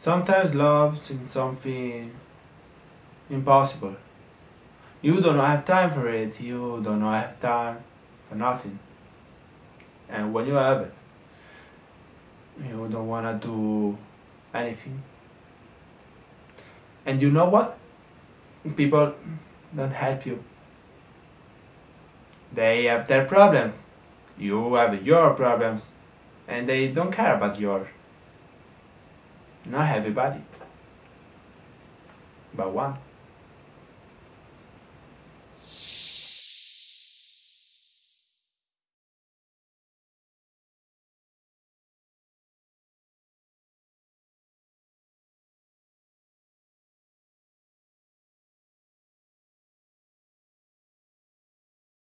Sometimes love seems something impossible. You don't have time for it, you don't have time for nothing. And when you have it, you don't wanna do anything. And you know what? People don't help you. They have their problems. You have your problems. And they don't care about yours. Not everybody. But one.